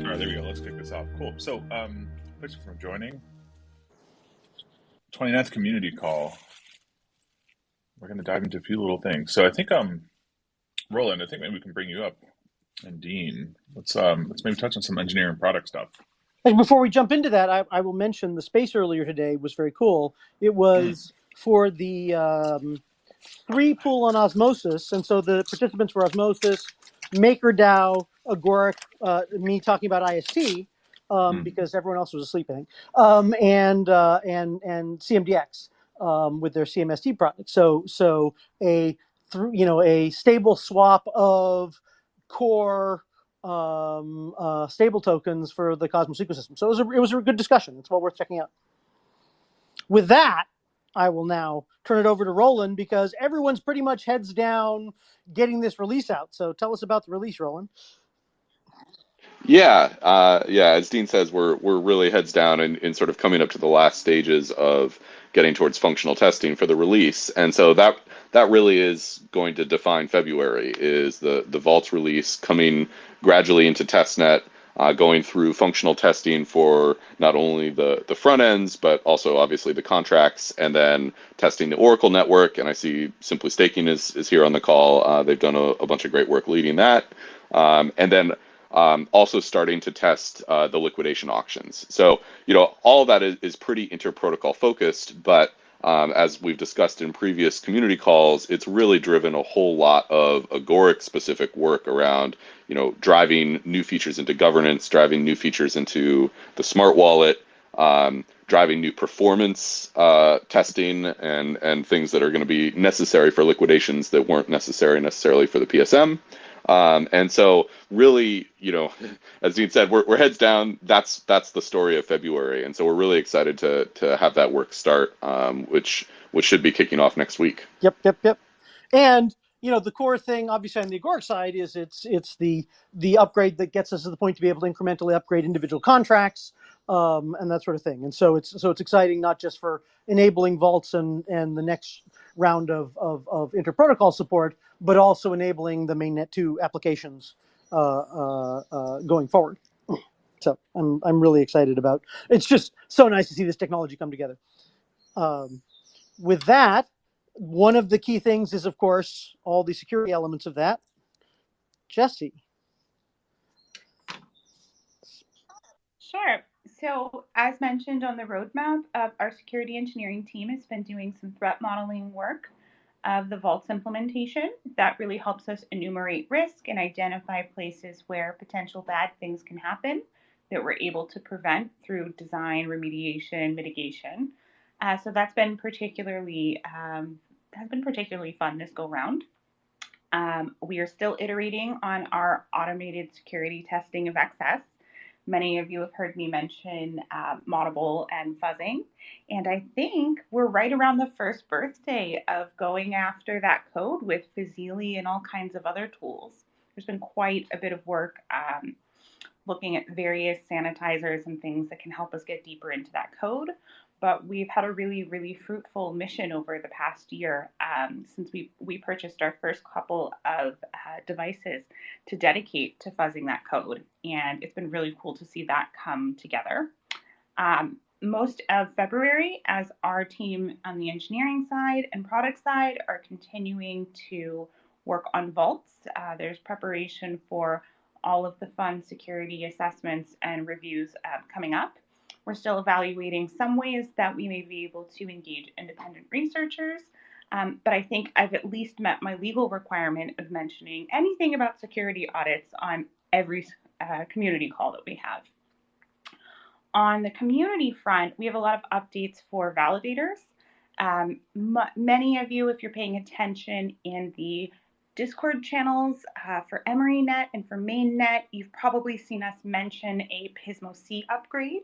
All right, there we go. Let's kick this off. Cool. So, um, thanks for joining. 29th community call. We're going to dive into a few little things. So, I think, um, Roland, I think maybe we can bring you up, and Dean. Let's um, let's maybe touch on some engineering product stuff. And before we jump into that, I, I will mention the space earlier today was very cool. It was for the um, three pool on osmosis, and so the participants were osmosis, MakerDAO, Agoric, uh, me talking about IST um, Mm. because everyone else was asleep, I think, um, and uh, and and CMDX um, with their CMST product. So so a through you know a stable swap of core um, uh, stable tokens for the Cosmos ecosystem. So it was a, it was a good discussion. It's well worth checking out. With that, I will now turn it over to Roland because everyone's pretty much heads down getting this release out. So tell us about the release, Roland. Yeah, uh, yeah. As Dean says, we're we're really heads down in, in sort of coming up to the last stages of getting towards functional testing for the release, and so that that really is going to define February. Is the the Vaults release coming gradually into testnet, uh, going through functional testing for not only the the front ends but also obviously the contracts, and then testing the Oracle network. And I see Simply Staking is is here on the call. Uh, they've done a, a bunch of great work leading that, um, and then um, also starting to test uh, the liquidation auctions. So, you know, all that is, is pretty inter-protocol focused, but um, as we've discussed in previous community calls, it's really driven a whole lot of agoric specific work around, you know, driving new features into governance, driving new features into the smart wallet, um, driving new performance uh, testing and, and things that are going to be necessary for liquidations that weren't necessary necessarily for the PSM. Um, and so really, you know, as Dean said, we're, we're heads down. That's that's the story of February, and so we're really excited to to have that work start, um, which which should be kicking off next week. Yep, yep, yep. And you know the core thing, obviously on the agoric side, is it's it's the the upgrade that gets us to the point to be able to incrementally upgrade individual contracts um, and that sort of thing. And so it's so it's exciting not just for enabling vaults and and the next round of of, of interprotocol support, but also enabling the mainnet two applications uh, uh, uh, going forward. So I'm I'm really excited about. It's just so nice to see this technology come together. Um, with that, one of the key things is, of course, all the security elements of that. Jesse. Sure. So, as mentioned on the roadmap, our security engineering team has been doing some threat modeling work of the Vaults implementation. That really helps us enumerate risk and identify places where potential bad things can happen that we're able to prevent through design, remediation, mitigation. Uh, so that's been particularly um, has been particularly fun this go round. Um, we are still iterating on our automated security testing of XS. Many of you have heard me mention uh, Moddable and fuzzing, and I think we're right around the first birthday of going after that code with Fuzzilli and all kinds of other tools. There's been quite a bit of work um, looking at various sanitizers and things that can help us get deeper into that code. But we've had a really, really fruitful mission over the past year um, since we, we purchased our first couple of uh, devices to dedicate to fuzzing that code. And it's been really cool to see that come together. Um, most of February, as our team on the engineering side and product side are continuing to work on vaults, uh, there's preparation for all of the fun security assessments and reviews uh, coming up. We're still evaluating some ways that we may be able to engage independent researchers, um, but I think I've at least met my legal requirement of mentioning anything about security audits on every uh, community call that we have. On the community front, we have a lot of updates for validators. Um, many of you, if you're paying attention in the Discord channels uh, for EmeryNet and for MainNet, you've probably seen us mention a Pismo C upgrade.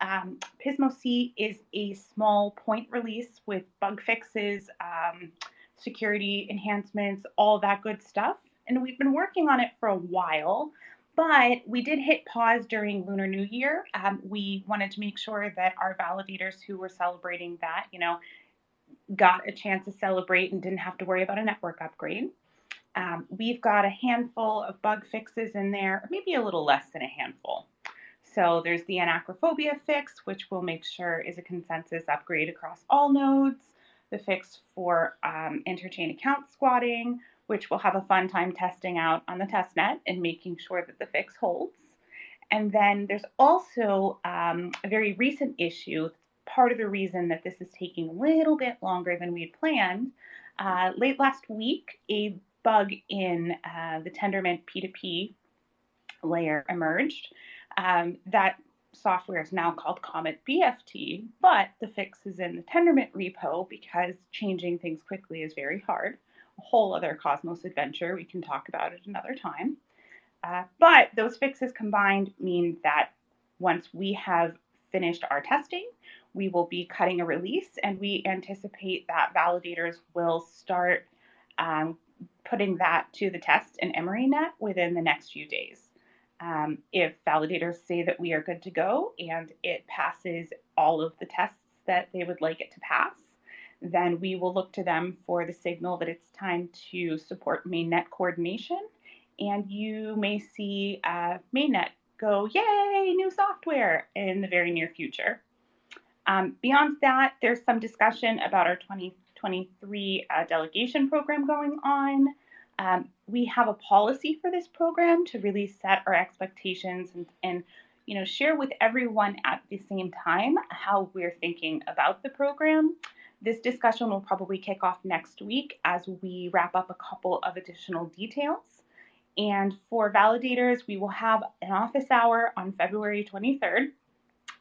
Um, Pismo C is a small point release with bug fixes, um, security enhancements, all that good stuff. And we've been working on it for a while, but we did hit pause during Lunar New Year. Um, we wanted to make sure that our validators who were celebrating that, you know, got a chance to celebrate and didn't have to worry about a network upgrade. Um, we've got a handful of bug fixes in there, maybe a little less than a handful. So there's the anachrophobia fix, which we'll make sure is a consensus upgrade across all nodes. The fix for um, interchain account squatting, which we'll have a fun time testing out on the testnet and making sure that the fix holds. And then there's also um, a very recent issue. Part of the reason that this is taking a little bit longer than we had planned. Uh, late last week, a bug in uh, the Tendermint P2P layer emerged. Um, that software is now called Comet BFT, but the fix is in the Tendermint repo because changing things quickly is very hard. A whole other Cosmos adventure. We can talk about it another time. Uh, but those fixes combined mean that once we have finished our testing, we will be cutting a release and we anticipate that validators will start um, putting that to the test in EmeryNet within the next few days. Um, if validators say that we are good to go and it passes all of the tests that they would like it to pass, then we will look to them for the signal that it's time to support mainnet coordination. And you may see uh, mainnet go, yay, new software in the very near future. Um, beyond that, there's some discussion about our 2023 uh, delegation program going on. Um, we have a policy for this program to really set our expectations and, and you know share with everyone at the same time how we're thinking about the program. This discussion will probably kick off next week as we wrap up a couple of additional details. And for validators, we will have an office hour on February 23rd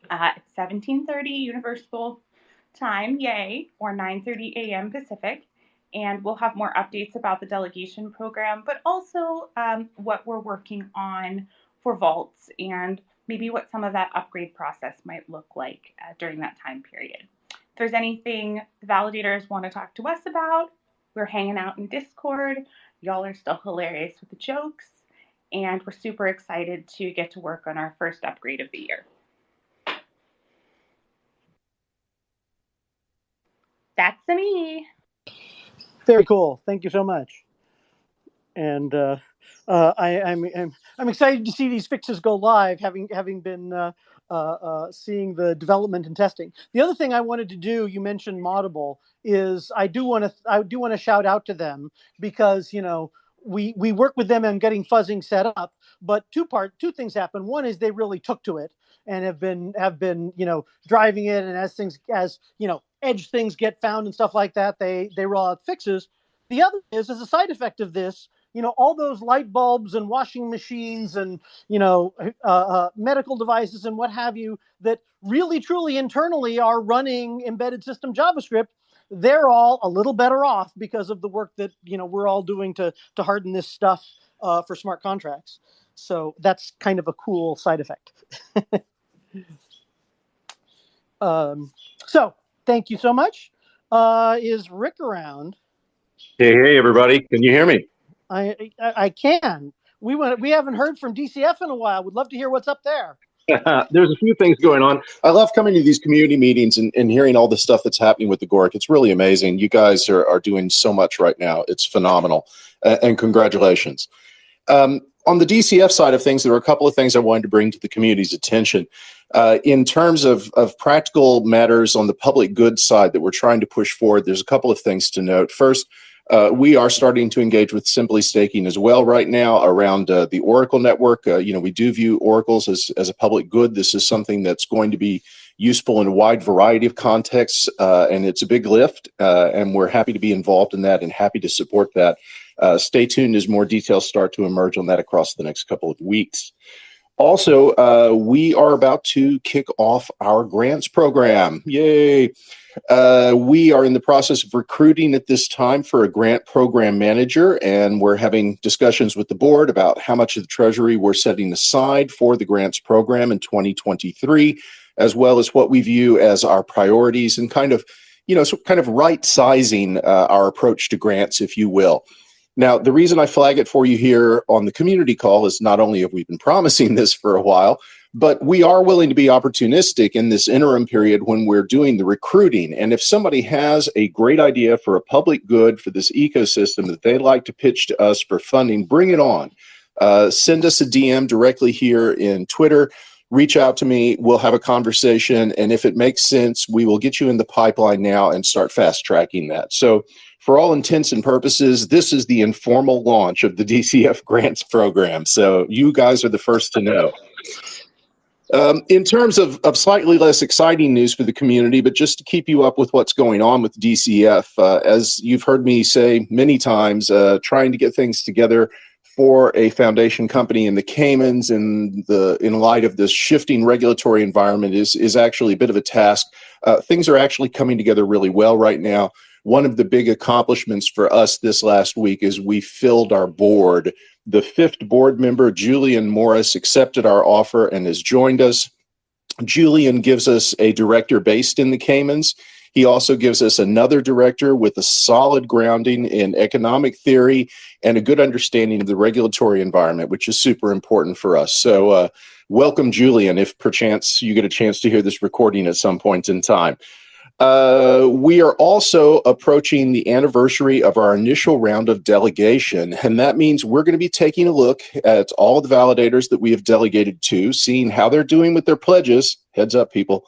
uh, at 17:30 Universal Time, yay, or 9:30 a.m. Pacific and we'll have more updates about the delegation program, but also um, what we're working on for vaults and maybe what some of that upgrade process might look like uh, during that time period. If there's anything the validators want to talk to us about, we're hanging out in Discord. Y'all are still hilarious with the jokes, and we're super excited to get to work on our first upgrade of the year. That's me. Very cool. Thank you so much. And uh, uh, I, I'm, I'm, I'm excited to see these fixes go live, having having been uh, uh, uh, seeing the development and testing. The other thing I wanted to do, you mentioned Moddable, is I do want to I do want to shout out to them because you know we we work with them on getting fuzzing set up, but two part two things happen. One is they really took to it and have been have been you know driving it, and as things as you know edge things get found and stuff like that, they they roll out fixes. The other is as a side effect of this, you know, all those light bulbs and washing machines and you know uh, uh, medical devices and what have you that really truly internally are running embedded system JavaScript. They're all a little better off because of the work that you know we're all doing to to harden this stuff uh, for smart contracts. So that's kind of a cool side effect. um, so thank you so much. Uh, is Rick around? Hey, hey, everybody! Can you hear me? I I, I can. We went. We haven't heard from DCF in a while. We'd love to hear what's up there. There's a few things going on. I love coming to these community meetings and, and hearing all the stuff that's happening with Agoric. It's really amazing. You guys are, are doing so much right now. It's phenomenal. Uh, and congratulations. Um, on the DCF side of things, there were a couple of things I wanted to bring to the community's attention. Uh, in terms of, of practical matters on the public good side that we're trying to push forward, there's a couple of things to note. First, uh, we are starting to engage with Simply Staking as well right now around uh, the Oracle network. Uh, you know, we do view oracles as, as a public good. This is something that's going to be useful in a wide variety of contexts, uh, and it's a big lift, and we're happy to be involved in that and happy to support that. Stay tuned as more details start to emerge on that across the next couple of weeks. Also, uh, we are about to kick off our grants program. Yay! Uh, we are in the process of recruiting at this time for a grant program manager, and we're having discussions with the board about how much of the treasury we're setting aside for the grants program in 2023, as well as what we view as our priorities and kind of, you know, so kind of right sizing uh, our approach to grants, if you will. Now, the reason I flag it for you here on the community call is not only have we been promising this for a while, but we are willing to be opportunistic in this interim period when we're doing the recruiting. And if somebody has a great idea for a public good for this ecosystem that they'd like to pitch to us for funding, bring it on. Uh, send us a DM directly here in Twitter. Reach out to me. We'll have a conversation. And if it makes sense, we will get you in the pipeline now and start fast tracking that. So, for all intents and purposes, this is the informal launch of the DCF grants program. So, you guys are the first to know. Um, in terms of, of slightly less exciting news for the community, but just to keep you up with what's going on with DCF, uh, as you've heard me say many times, uh, trying to get things together for a foundation company in the Caymans in the in light of this shifting regulatory environment is is actually a bit of a task. Uh, things are actually coming together really well right now. One of the big accomplishments for us this last week is we filled our board the fifth board member, Julian Morris, accepted our offer and has joined us. Julian gives us a director based in the Caymans. He also gives us another director with a solid grounding in economic theory and a good understanding of the regulatory environment, which is super important for us. So, uh, welcome, Julian, if perchance you get a chance to hear this recording at some point in time. Uh, we are also approaching the anniversary of our initial round of delegation, and that means we're going to be taking a look at all the validators that we have delegated to, seeing how they're doing with their pledges. Heads up, people.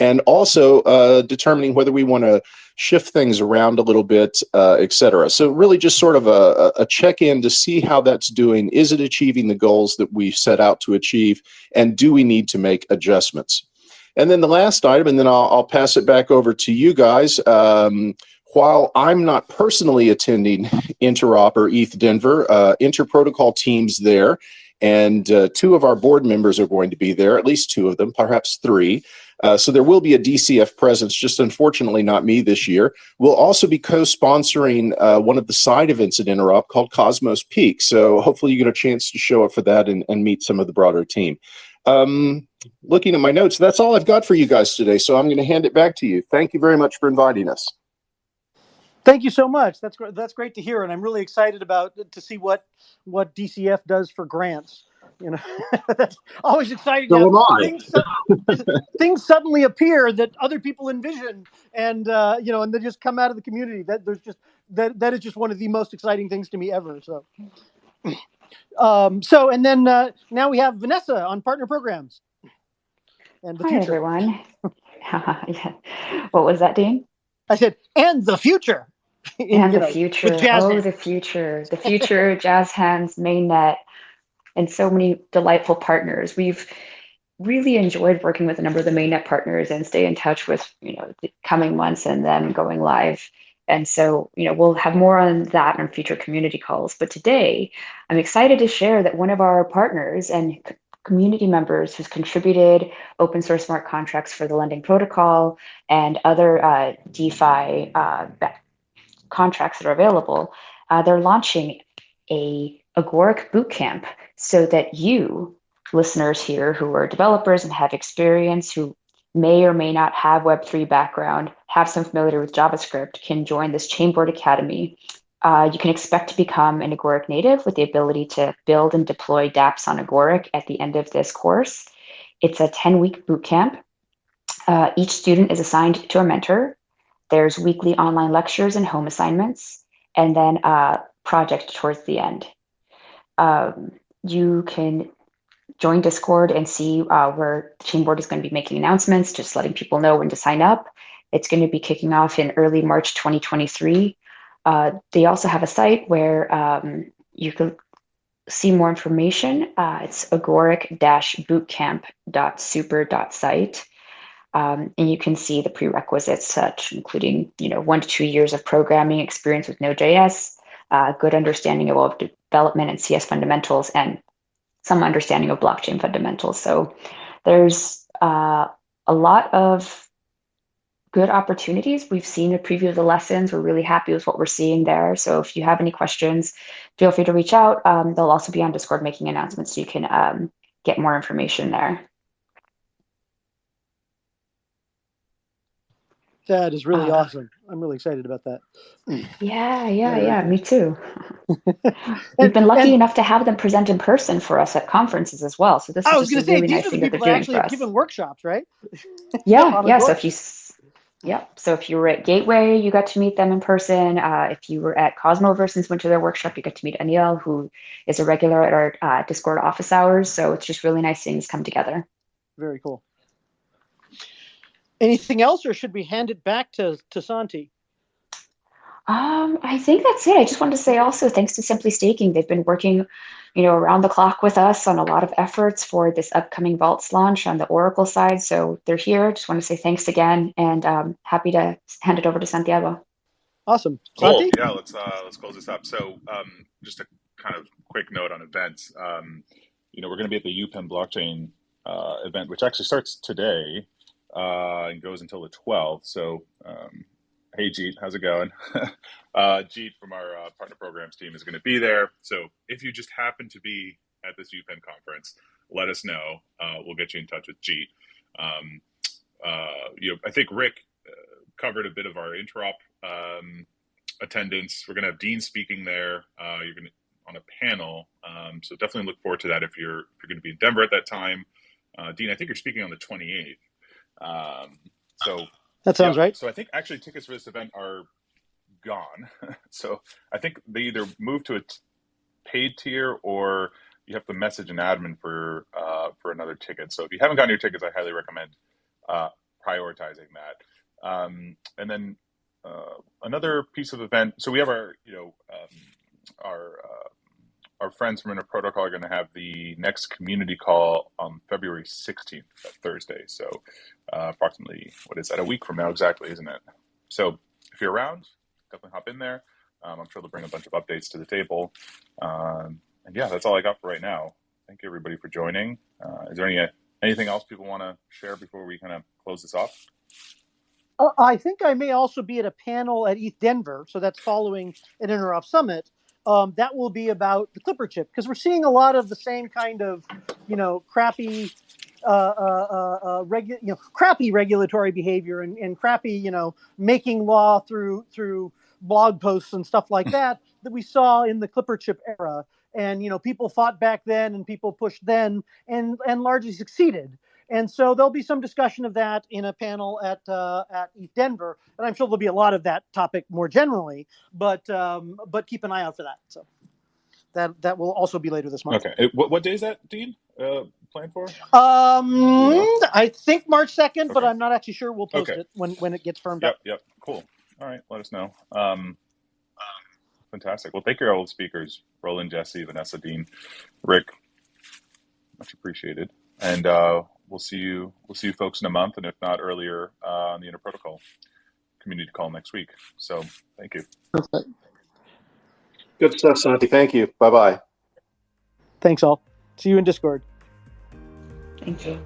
And also uh, determining whether we want to shift things around a little bit, uh, et cetera. So, really, just sort of a, a check in to see how that's doing. Is it achieving the goals that we set out to achieve? And do we need to make adjustments? And then the last item, and then I'll, I'll pass it back over to you guys. Um, while I'm not personally attending Interop or ETH Denver, uh, Interprotocol teams there, and uh, two of our board members are going to be there, at least two of them, perhaps three. Uh, so there will be a DCF presence, just unfortunately not me this year. We'll also be co-sponsoring uh, one of the side events at Interop called Cosmos Peak. So hopefully you get a chance to show up for that and, and meet some of the broader team. Um, looking at my notes, that's all I've got for you guys today. So I'm going to hand it back to you. Thank you very much for inviting us. Thank you so much. That's great. That's great to hear, and I'm really excited about to see what what DCF does for grants. You know, that's always exciting. So. Things, things, suddenly appear that other people envision, and uh, you know, and they just come out of the community. That there's just that that is just one of the most exciting things to me ever. So. Um, so, and then uh, now we have Vanessa on partner programs. And the Hi, future. everyone. yeah. What was that, Dean? I said, and the future. and the know, future. Oh, hands. the future. The future, Jazz Hands, Mainnet, and so many delightful partners. We've really enjoyed working with a number of the mainnet partners and stay in touch with you know the coming months and then going live and so, you know, we'll have more on that in future community calls. But today, I'm excited to share that one of our partners and community members who's contributed open source smart contracts for the lending protocol and other uh, DeFi uh, contracts that are available, uh, they're launching a Agoric bootcamp so that you, listeners here who are developers and have experience, who may or may not have Web3 background, have some familiarity with JavaScript, can join this Chainboard Academy. Uh, you can expect to become an Agoric native with the ability to build and deploy dApps on Agoric at the end of this course. It's a 10 week bootcamp. Uh, each student is assigned to a mentor. There's weekly online lectures and home assignments, and then a project towards the end. Um, you can join Discord and see uh, where the team Chainboard is going to be making announcements, just letting people know when to sign up. It's going to be kicking off in early March 2023. Uh, they also have a site where um, you can see more information. Uh, it's agoric-bootcamp.super.site. Um, and you can see the prerequisites, such including you know one to two years of programming experience with Node.js, uh, good understanding of web development and CS fundamentals, and some understanding of blockchain fundamentals. So there's uh, a lot of good opportunities. We've seen a preview of the lessons. We're really happy with what we're seeing there. So if you have any questions, feel free to reach out. Um, they'll also be on Discord making announcements so you can um, get more information there. That is really Uh, awesome. I'm really excited about that. Yeah, yeah, yeah, me too. We've been lucky and- enough to have them present in person for us at conferences as well. So this I is was just a say really nice thing that they're doing actually for us. given workshops, right? Yeah, yeah. So if you, yeah. So if you were at Gateway, you got to meet them in person. Uh, if you were at Cosmoverse and went to their workshop, you got to meet Aniel, who is a regular at our uh, Discord office hours. So it's just really nice seeing this come together. Very cool. Anything else, or should we hand it back to to Santi? Um, I think that's it. I just wanted to say also thanks to Simply Staking. They've been working, you know, around the clock with us on a lot of efforts for this upcoming Vaults launch on the Oracle side. So they're here. Just want to say thanks again and um, happy to hand it over to Santiago. Awesome, Cool. Santi. Yeah, let's uh, let's close this up. So, um, just a kind of quick note on events. Um, you know, we're going to be at the UPenn blockchain uh, event, which actually starts today uh, and goes until the 12th. So, um, hey, Jeet, how's it going? uh, Jeet from our uh, partner programs team is going to be there. So, if you just happen to be at this UPenn conference, let us know. Uh, we'll get you in touch with Jeet. Um, uh, you know, I think Rick uh, covered a bit of our interop um, attendance. We're going to have Dean speaking there. Uh, you're going to on a panel, um, so definitely look forward to that if you're if you're going to be in Denver at that time. Uh, Dean, I think you're speaking on the 28th. Um, so That sounds yeah, right. So I think actually tickets for this event are gone. so I think they either move to a t- paid tier or you have to message an admin for uh, for another ticket. So if you haven't gotten your tickets, I highly recommend uh, prioritizing that. Um, and then uh, another piece of event. So we have our you know um, our uh, our friends from Inter Protocol are going to have the next community call on February 16th, Thursday. So uh, approximately, what is that, a week from now exactly, isn't it? So if you're around, definitely hop in there. Um, I'm sure they'll bring a bunch of updates to the table. Um, and yeah, that's all I got for right now. Thank you everybody for joining. Uh, is there any anything else people want to share before we kind of close this off? Uh, I think I may also be at a panel at ETH Denver, so that's following an Interop Summit. Um, that will be about the Clipper chip because we're seeing a lot of the same kind of, you know, crappy, uh, uh, uh, uh, regu- you know, crappy regulatory behavior and, and crappy, you know, making law through through blog posts and stuff like that that we saw in the Clipper chip era. And you know, people fought back then, and people pushed then, and and largely succeeded. And so there'll be some discussion of that in a panel at uh, at ETH Denver, and I'm sure there'll be a lot of that topic more generally. But um, but keep an eye out for that. So that that will also be later this month. Okay. What, what day is that, Dean? Uh, planned for? Um, I think March second, but I'm not actually sure. We'll post Okay. it when when it gets firmed Yep, up. yep. Cool. All right, let us know. Um, fantastic. Well, thank your old speakers, Roland, Jesse, Vanessa, Dean, Rick. Much appreciated. And uh, we'll see you. We'll see you folks in a month, and if not earlier, uh, on the Inter Protocol community call next week. So, thank you. Good stuff, Santi. Thank you. Bye bye. Thanks all. See you in Discord. Thank you.